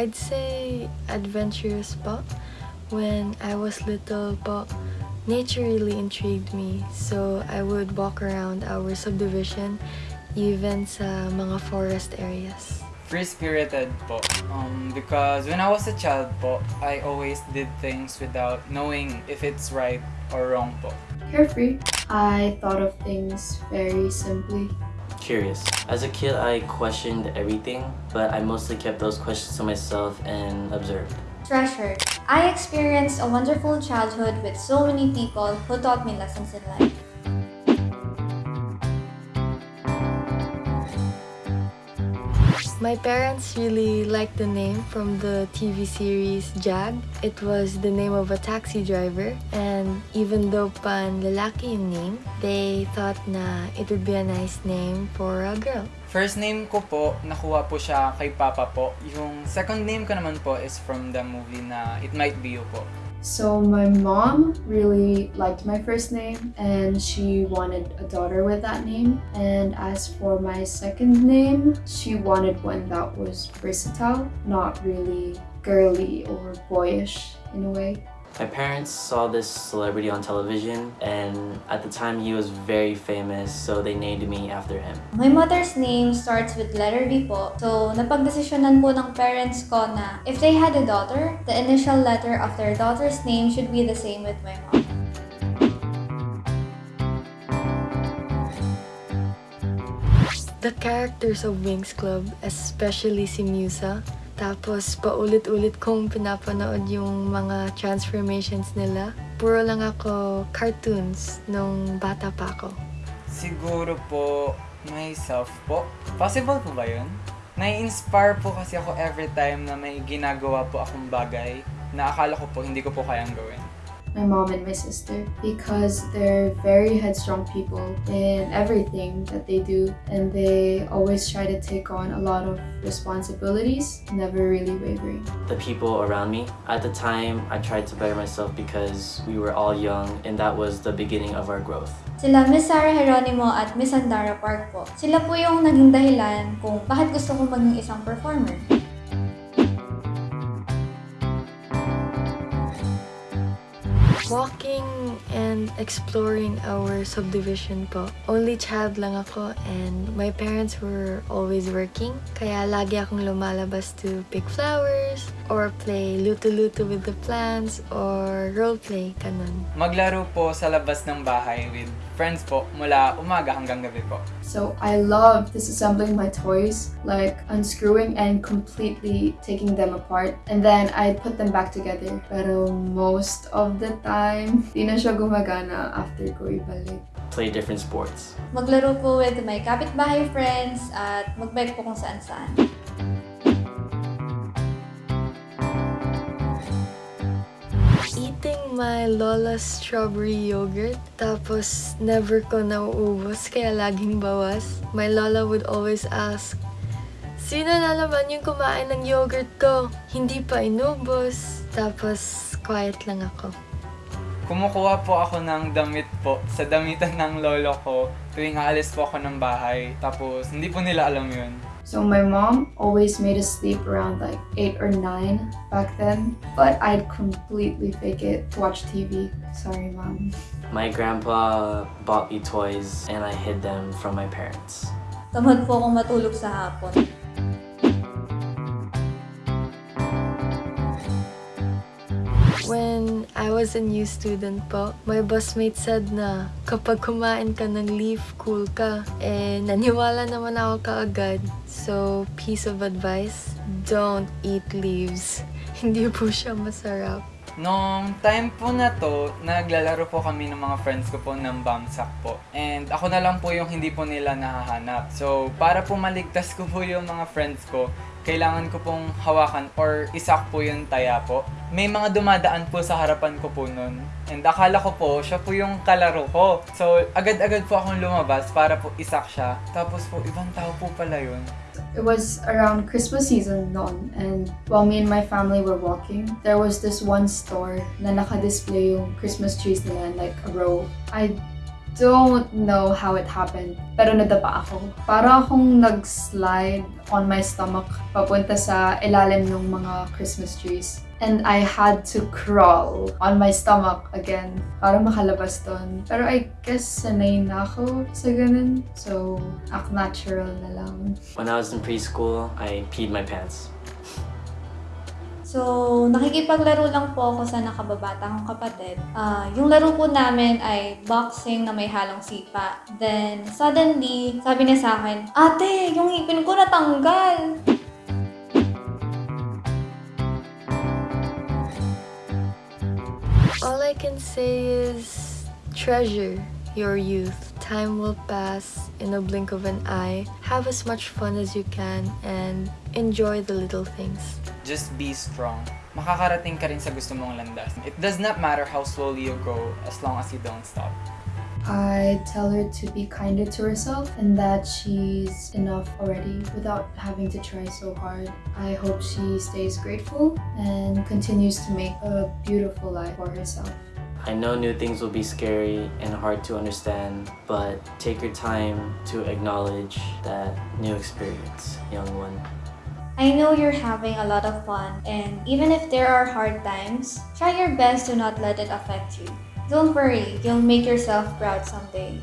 I'd say adventurous po. When I was little po, nature really intrigued me. So I would walk around our subdivision, even sa mga forest areas. Free-spirited po. Um, because when I was a child po, I always did things without knowing if it's right or wrong po. Carefree. I thought of things very simply. Curious. As a kid, I questioned everything, but I mostly kept those questions to myself and observed. Treasure. I experienced a wonderful childhood with so many people who taught me lessons in life. My parents really liked the name from the TV series Jag. It was the name of a taxi driver and even though pan lalaki yung name, they thought na it would be a nice name for a girl. First name ko po, nakuha po siya kay Papa po. Yung second name ko naman po is from the movie na It Might Be You po. So my mom really liked my first name and she wanted a daughter with that name. And as for my second name, she wanted one that was versatile, not really girly or boyish in a way. My parents saw this celebrity on television, and at the time he was very famous, so they named me after him. My mother's name starts with letter B po. So, napagdesisyonan po ng parents ko na if they had a daughter, the initial letter of their daughter's name should be the same with my mom. The characters of Wings Club, especially si Musa, tapos paulit-ulit kong pinapanood yung mga transformations nila. Puro lang ako cartoons nung bata pa ako. Siguro po, myself po. Possible po ba yun? Nai-inspire po kasi ako every time na may ginagawa po akong bagay na akala ko po hindi ko po kayang gawin. My mom and my sister because they're very headstrong people in everything that they do and they always try to take on a lot of responsibilities, never really wavering. The people around me, at the time, I tried to better myself because we were all young, and that was the beginning of our growth. Sila Miss Sarah Geronimo at Miss Andara Park po. Sila po yung naging dahilan kung bakit gusto ko maging isang performer. Walking and exploring our subdivision po. Only child lang ako and my parents were always working. Kaya lagi akong lumalabas to pick flowers or play luto-luto with the plants or role play, kanon. Maglaro po sa labas ng bahay with friends po mula umaga hanggang gabi po. So I love disassembling my toys, like unscrewing and completely taking them apart. And then I put them back together. Pero most of the time, di na siya gumagana after ko ibalik. Play different sports. Maglaro po with my kapitbahay friends at magbike po kung saan-saan. My lola's strawberry yogurt, tapos never ko nauubos, kaya laging bawas. My lola would always ask, Sino na yung kumain ng yogurt ko? Hindi pa inubos. Tapos, quiet lang ako. Kumukuha po ako ng damit po sa damitan ng lolo ko tuwing aalis po ako ng bahay. Tapos hindi po nila alam yun. So my mom always made us sleep around like 8 or 9 back then. But I'd completely fake it to watch TV. Sorry, mom. My grandpa bought me toys, and I hid them from my parents. Tamad po akong matulog sa hapon. When I was a new student po, my busmate said na kapag kumain ka ng leaf, cool ka. Eh, naniwala naman ako kaagad. So, piece of advice, don't eat leaves. Hindi po siya masarap. Nung time po na to, naglalaro po kami ng mga friends ko po ng bamsak po. And ako na lang po yung hindi po nila nahahanap. So, para po maligtas ko po yung mga friends ko, kailangan ko pong hawakan or isak po yung taya po. May mga dumadaan po sa harapan ko po nun. And akala ko po, siya po yung kalaro ko. So, agad-agad po akong lumabas para po isak siya. Tapos po, ibang tao po pala yun. It was around Christmas season noon and while me and my family were walking, there was this one store na naka-display yung Christmas trees nila like a row. I don't know how it happened, pero nadapa ako. Para akong nag-slide on my stomach papunta sa ilalim ng mga Christmas trees. And I had to crawl on my stomach again para makalabas doon. Pero I guess sanay na ako sa ganun. So, act natural na lang. When I was in preschool, I peed my pants. So, nakikipaglaro lang po ako sa nakababata kong kapatid. Ah, yung laro po namin ay boxing na may halong sipa. Then, suddenly, sabi niya sa akin, Ate, yung ipin ko natanggal! All I can say is treasure your youth. Time will pass in a blink of an eye. Have as much fun as you can and enjoy the little things. Just be strong. Makakarating ka rin sa gusto mong landas. It does not matter how slowly you go as long as you don't stop. I tell her to be kinder to herself and that she's enough already without having to try so hard. I hope she stays grateful and continues to make a beautiful life for herself. I know new things will be scary and hard to understand, but take your time to acknowledge that new experience, young one. I know you're having a lot of fun, and even if there are hard times, try your best to not let it affect you. Don't worry, you'll make yourself proud someday.